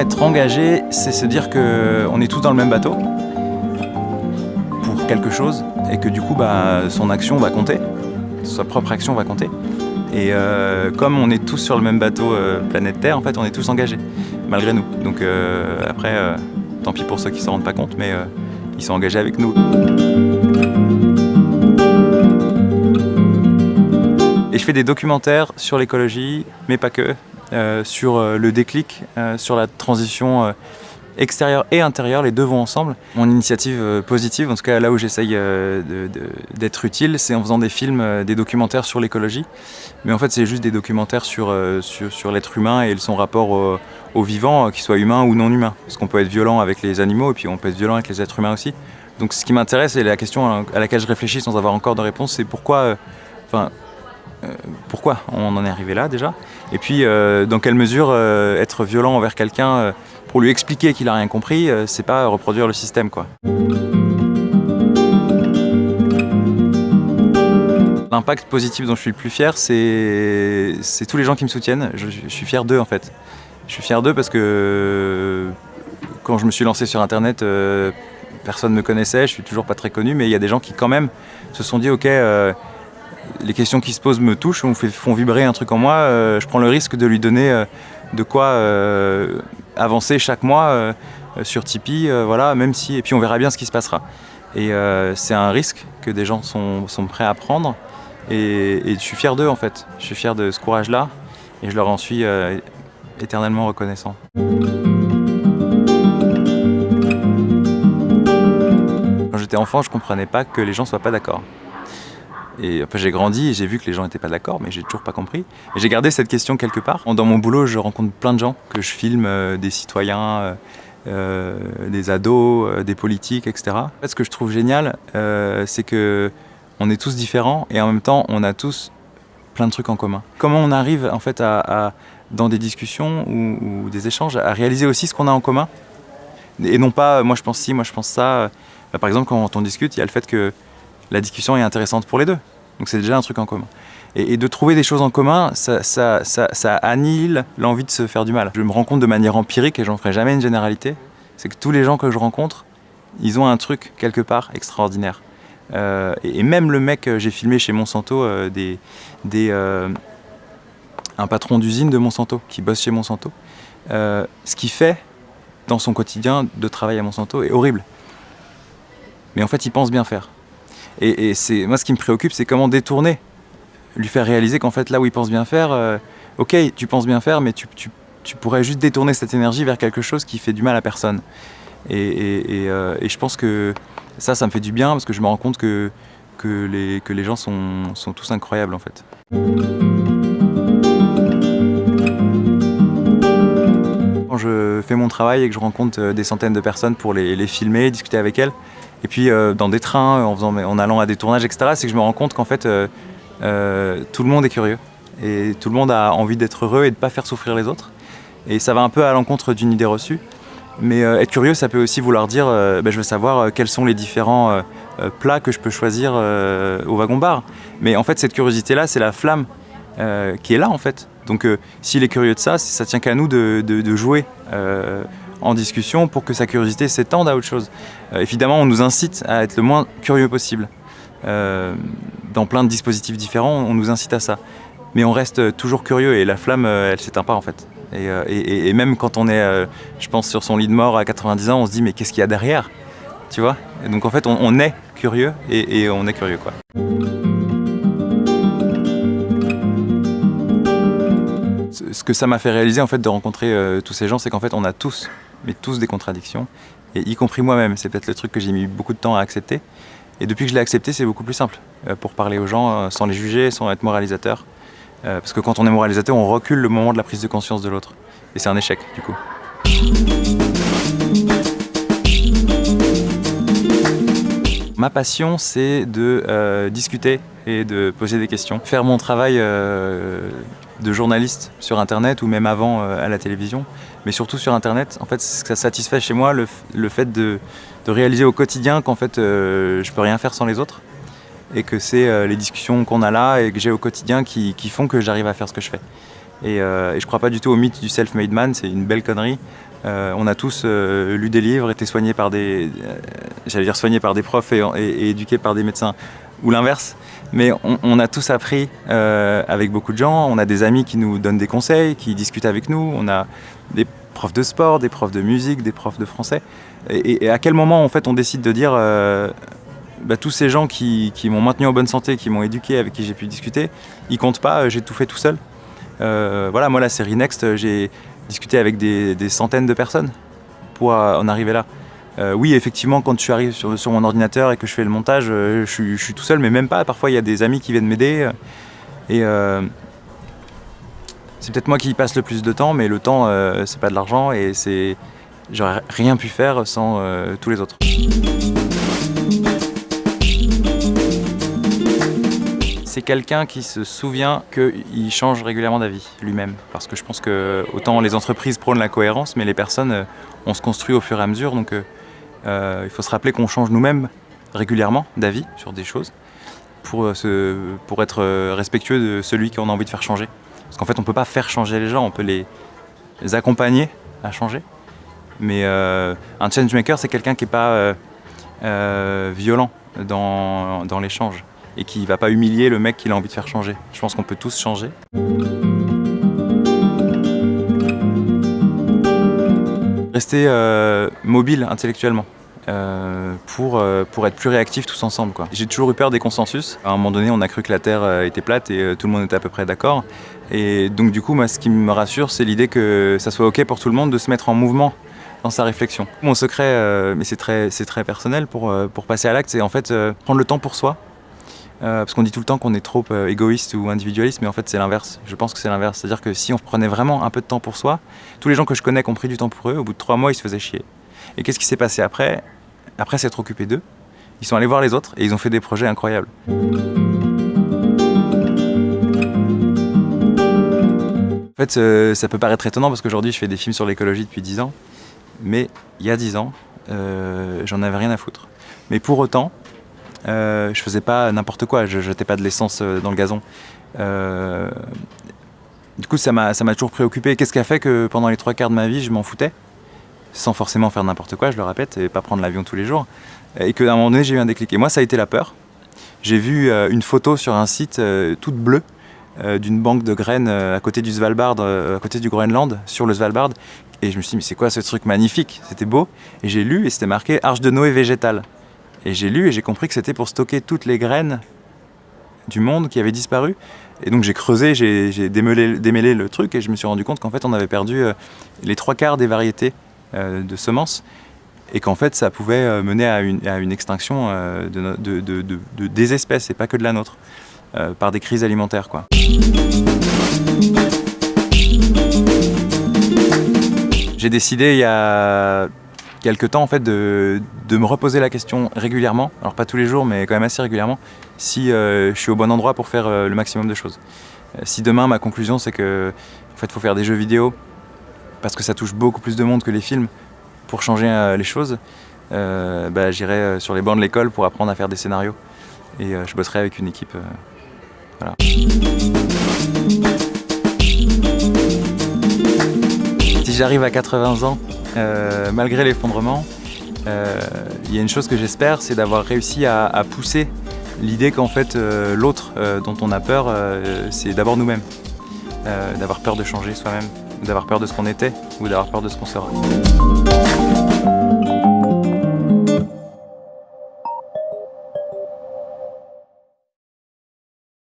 être engagé, c'est se dire qu'on est tous dans le même bateau pour quelque chose et que du coup, bah, son action va compter, sa propre action va compter. Et euh, comme on est tous sur le même bateau euh, planète Terre, en fait, on est tous engagés, malgré nous. Donc euh, après, tant pis pour ceux qui ne s'en rendent pas compte, mais ils sont engagés avec nous. Et je fais des documentaires sur l'écologie, mais pas que, sur le déclic, sur la transition extérieur et intérieur, les deux vont ensemble. Mon initiative euh, positive, en tout cas là où j'essaye euh, d'être utile, c'est en faisant des films, euh, des documentaires sur l'écologie. Mais en fait, c'est juste des documentaires sur, sur, l'être humain et son rapport au, vivant, qu'il soit humain ou non humain. Parce qu'on peut être violent avec les animaux et puis on peut être violent avec les êtres humains aussi. Donc ce qui m'intéresse et la question à laquelle je réfléchis sans avoir encore de réponse, c'est pourquoi, pourquoi on en est arrivé là déjà? Et puis dans quelle mesure être violent envers quelqu'un pour lui expliquer qu'il a rien compris, euh, c'est pas reproduire le système quoi? L'impact positif dont je suis le plus fier, c'est tous les gens qui me soutiennent. Je, suis fier d'eux en fait. Je suis fier d'eux parce que quand je me suis lancé sur internet, euh, personne ne me connaissait, je suis toujours pas très connu, mais il y a des gens qui quand même se sont dit ok, euh, les questions qui se posent me touchent, me font vibrer un truc en moi, je prends le risque de lui donner de quoi euh, avancer chaque mois euh, sur Tipeee, euh, voilà, même si, et puis on verra bien ce qui se passera. Et c'est un risque que des gens sont, prêts à prendre, et, je suis fier d'eux en fait. Je suis fier de ce courage-là, et je leur en suis éternellement reconnaissant. Quand j'étais enfant, je comprenais pas que les gens soient pas d'accord. Et après j'ai grandi et j'ai vu que les gens n'étaient pas d'accord, mais j'ai toujours pas compris. Et j'ai gardé cette question quelque part. Dans mon boulot, je rencontre plein de gens que je filme, euh, des citoyens, euh, euh, des ados, des politiques, etc. Ce que je trouve génial, c'est que on est tous différents et en même temps, on a tous plein de trucs en commun. Comment on arrive en fait à, dans des discussions ou, des échanges à réaliser aussi ce qu'on a en commun? Et non pas moi je pense ci, moi je pense ça. par exemple, quand on discute, il y a le fait que la discussion est intéressante pour les deux. Donc c'est déjà un truc en commun. Et, de trouver des choses en commun, ça, ça, ça, annihile l'envie de se faire du mal. Je me rends compte de manière empirique, et j'en ferai jamais une généralité, c'est que tous les gens que je rencontre, ils ont un truc quelque part extraordinaire. Euh, et, même le mec, j'ai filmé chez Monsanto euh, des, euh, un patron d'usine de Monsanto qui bosse chez Monsanto. ce qu'il fait dans son quotidien de travail à Monsanto est horrible. Mais en fait, il pense bien faire. Et, c'est moi, ce qui me préoccupe, c'est comment détourner, lui faire réaliser qu'en fait, là où il pense bien faire, euh, ok, tu penses bien faire, mais tu, pourrais juste détourner cette énergie vers quelque chose qui fait du mal à personne. Et, euh, je pense que ça, ça me fait du bien parce que je me rends compte que, que, les, que les gens sont, sont tous incroyables en fait. Quand je fais mon travail et que je rencontre euh, des centaines de personnes pour les, les filmer, discuter avec elles, et puis euh, dans des trains, en, faisant, en allant à des tournages, etc., c'est que je me rends compte qu'en fait, euh, euh, tout le monde est curieux. Et tout le monde a envie d'être heureux et de ne pas faire souffrir les autres. Et ça va un peu à l'encontre d'une idée reçue. Mais être curieux, ça peut aussi vouloir dire, ben, je veux savoir quels sont les différents plats que je peux choisir au wagon-bar. Mais en fait, cette curiosité-là, c'est la flamme qui est là, en fait. Donc s'il est curieux de ça, ça tient qu'à nous de, jouer en discussion pour que sa curiosité s'étende à autre chose. Euh, évidemment, on nous incite à être le moins curieux possible. Euh, dans plein de dispositifs différents, on nous incite à ça. Mais on reste toujours curieux et la flamme, euh, elle s'éteint pas en fait. Et, même quand on est, je pense, sur son lit de mort à 90 ans, on se dit mais qu'est-ce qu'il y a derrière? Tu vois? Donc en fait, on, est curieux et, on est curieux quoi. Ce que ça m'a fait réaliser en fait de rencontrer tous ces gens, c'est qu'en fait on a tous mais tous des contradictions, et y compris moi-même. C'est peut-être le truc que j'ai mis beaucoup de temps à accepter. Et depuis que je l'ai accepté, c'est beaucoup plus simple euh, pour parler aux gens euh, sans les juger, sans être moralisateur. Euh, parce que quand on est moralisateur, on recule le moment de la prise de conscience de l'autre. Et c'est un échec, du coup. Ma passion, c'est de discuter et de poser des questions. Faire mon travail de journaliste sur Internet ou même avant à la télévision, mais surtout sur Internet. En fait, ça satisfait chez moi le, fait de, réaliser au quotidien qu'en fait, euh, je peux rien faire sans les autres. et que c'est les discussions qu'on a là et que j'ai au quotidien qui, font que j'arrive à faire ce que je fais. Et, et je crois pas du tout au mythe du self-made man, c'est une belle connerie. Euh, on a tous euh, lu des livres, été soignés par des, euh, j'allais dire soignés par des profs et, éduqués par des médecins, ou l'inverse. Mais on, a tous appris avec beaucoup de gens. On a des amis qui nous donnent des conseils, qui discutent avec nous. On a des profs de sport, des profs de musique, des profs de français. Et, à quel moment en fait on décide de dire bah, tous ces gens qui, m'ont maintenu en bonne santé, qui m'ont éduqué, avec qui j'ai pu discuter, ils comptent pas. J'ai tout fait tout seul. voilà, moi la série Next, j'ai discuter avec des, centaines de personnes pour en arriver là. Euh, oui, effectivement, quand je arrive sur, sur, mon ordinateur et que je fais le montage, euh, je, suis tout seul, mais même pas. Parfois, il y a des amis qui viennent m'aider. Euh, et c'est peut-être moi qui passe le plus de temps, mais le temps, c'est pas de l'argent et c'est j'aurais rien pu faire sans tous les autres. c'est quelqu'un qui se souvient qu'il change régulièrement d'avis lui-même. Parce que je pense que autant les entreprises prônent la cohérence, mais les personnes, on se construit au fur et à mesure. Donc euh, euh, il faut se rappeler qu'on change nous-mêmes régulièrement d'avis sur des choses pour, pour être respectueux de celui qu'on a envie de faire changer. Parce qu'en fait, on ne peut pas faire changer les gens, on peut les, accompagner à changer. Mais un changemaker, c'est quelqu'un qui n'est pas violent dans, dans l'échange et qui va pas humilier le mec qu'il a envie de faire changer. Je pense qu'on peut tous changer. Rester euh, mobile intellectuellement. Euh, pour, euh, pour être plus réactif tous ensemble. J'ai toujours eu peur des consensus. À un moment donné, on a cru que la Terre était plate et tout le monde était à peu près d'accord. Et donc du coup, moi, ce qui me rassure, c'est l'idée que ça soit OK pour tout le monde de se mettre en mouvement dans sa réflexion. Mon secret, mais c'est très, très personnel pour, pour passer à l'acte, c'est en fait prendre le temps pour soi, euh, parce qu'on dit tout le temps qu'on est trop euh, égoïste ou individualiste, mais en fait c'est l'inverse. Je pense que c'est l'inverse. C'est-à-dire que si on prenait vraiment un peu de temps pour soi, tous les gens que je connais qui ont pris du temps pour eux, au bout de trois mois, ils se faisaient chier. Et qu'est-ce qui s'est passé après? Après s'être occupé d'eux, ils sont allés voir les autres et ils ont fait des projets incroyables. En fait, euh, ça peut paraître étonnant parce qu'aujourd'hui je fais des films sur l'écologie depuis 10 ans, mais il y a 10 ans, j'en avais rien à foutre. Mais pour autant, euh, je faisais pas n'importe quoi, je jetais pas de l'essence euh, dans le gazon. Euh, du coup, ça m'a toujours préoccupé. Qu'est-ce qui a fait que pendant les trois quarts de ma vie, je m'en foutais? Sans forcément faire n'importe quoi, je le répète, et pas prendre l'avion tous les jours. Et qu'à un moment donné, j'ai eu un déclic. Et moi, ça a été la peur. J'ai vu une photo sur un site toute bleue d'une banque de graines à côté du Svalbard, à côté du Groenland, sur le Svalbard. Et je me suis dit, mais c'est quoi ce truc magnifique? C'était beau. Et j'ai lu et c'était marqué Arche de Noé végétale. Et j'ai lu et j'ai compris que c'était pour stocker toutes les graines du monde qui avaient disparu. Et donc j'ai creusé, j'ai démêlé, le truc et je me suis rendu compte qu'en fait on avait perdu euh, les trois quarts des variétés euh, de semences et qu'en fait ça pouvait euh, mener à une, extinction de, des espèces et pas que de la nôtre, par des crises alimentaires. J'ai décidé il y a quelques temps en fait de, me reposer la question régulièrement, alors pas tous les jours mais quand même assez régulièrement, si euh, je suis au bon endroit pour faire euh, le maximum de choses. Euh, si demain ma conclusion c'est que en fait faut faire des jeux vidéo parce que ça touche beaucoup plus de monde que les films pour changer les choses, bah, j'irai sur les bancs de l'école pour apprendre à faire des scénarios et je bosserai avec une équipe. Si j'arrive à 80 ans euh, malgré l'effondrement, euh, il y a une chose que j'espère, c'est d'avoir réussi à, pousser l'idée qu'en fait euh, l'autre dont on a peur, c'est d'abord nous-mêmes. d'avoir peur de changer soi-même, d'avoir peur de ce qu'on était ou d'avoir peur de ce qu'on sera.